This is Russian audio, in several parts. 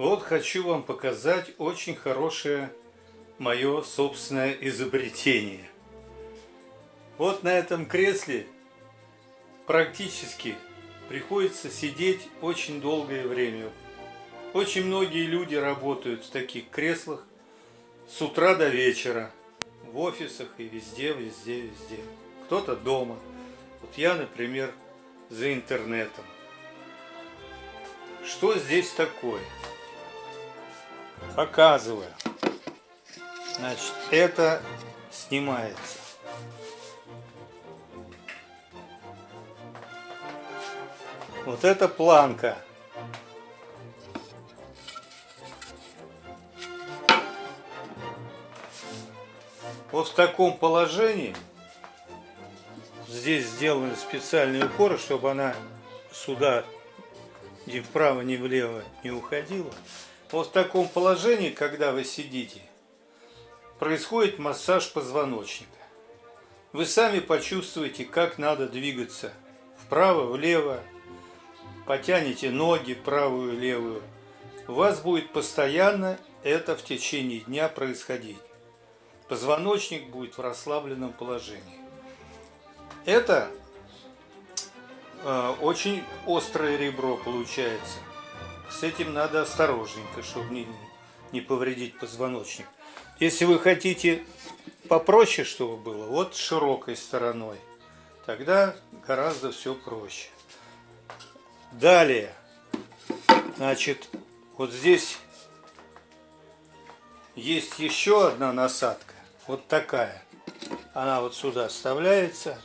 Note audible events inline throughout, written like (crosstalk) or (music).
Вот хочу вам показать очень хорошее мое собственное изобретение. Вот на этом кресле практически приходится сидеть очень долгое время. Очень многие люди работают в таких креслах с утра до вечера. В офисах и везде, везде, везде. Кто-то дома. Вот я, например, за интернетом. Что здесь такое? Показываю. Значит, это снимается. Вот это планка. Вот в таком положении здесь сделаны специальные упоры, чтобы она сюда ни вправо, ни влево не уходила. Вот в таком положении, когда вы сидите, происходит массаж позвоночника. Вы сами почувствуете, как надо двигаться вправо, влево, потянете ноги правую, левую. У вас будет постоянно это в течение дня происходить. Позвоночник будет в расслабленном положении. Это э, очень острое ребро получается. С этим надо осторожненько, чтобы не, не повредить позвоночник. Если вы хотите попроще, чтобы было, вот широкой стороной, тогда гораздо все проще. Далее, значит, вот здесь есть еще одна насадка, вот такая. Она вот сюда вставляется.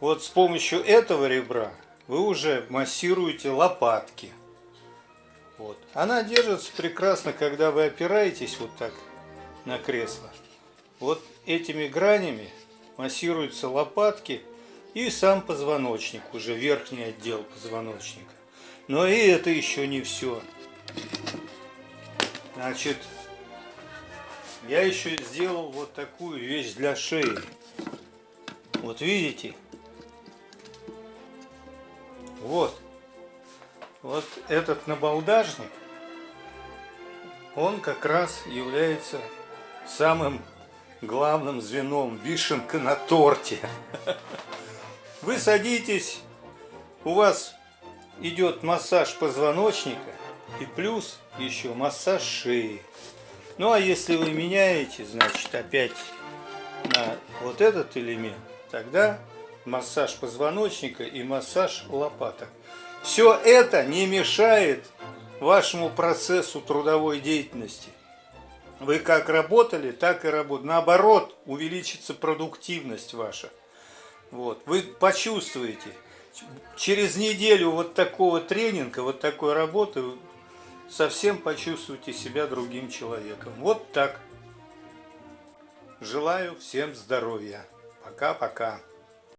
Вот с помощью этого ребра вы уже массируете лопатки. Вот. Она держится прекрасно, когда вы опираетесь вот так на кресло. Вот этими гранями массируются лопатки и сам позвоночник, уже верхний отдел позвоночника. Но и это еще не все. Значит, я еще сделал вот такую вещь для шеи. Вот видите? Вот. Вот этот набалдажник, он как раз является самым главным звеном, вишенка на торте. (laughs) Вы садитесь, у вас идет массаж позвоночника и плюс еще массаж шеи. Ну а если вы меняете, значит опять на вот этот элемент, тогда массаж позвоночника и массаж лопаток. Все это не мешает вашему процессу трудовой деятельности. Вы как работали, так и работаете. Наоборот, увеличится продуктивность ваша. Вот. Вы почувствуете. Через неделю вот такого тренинга, вот такой работы, совсем почувствуете себя другим человеком. Вот так. Желаю всем здоровья. Пока-пока.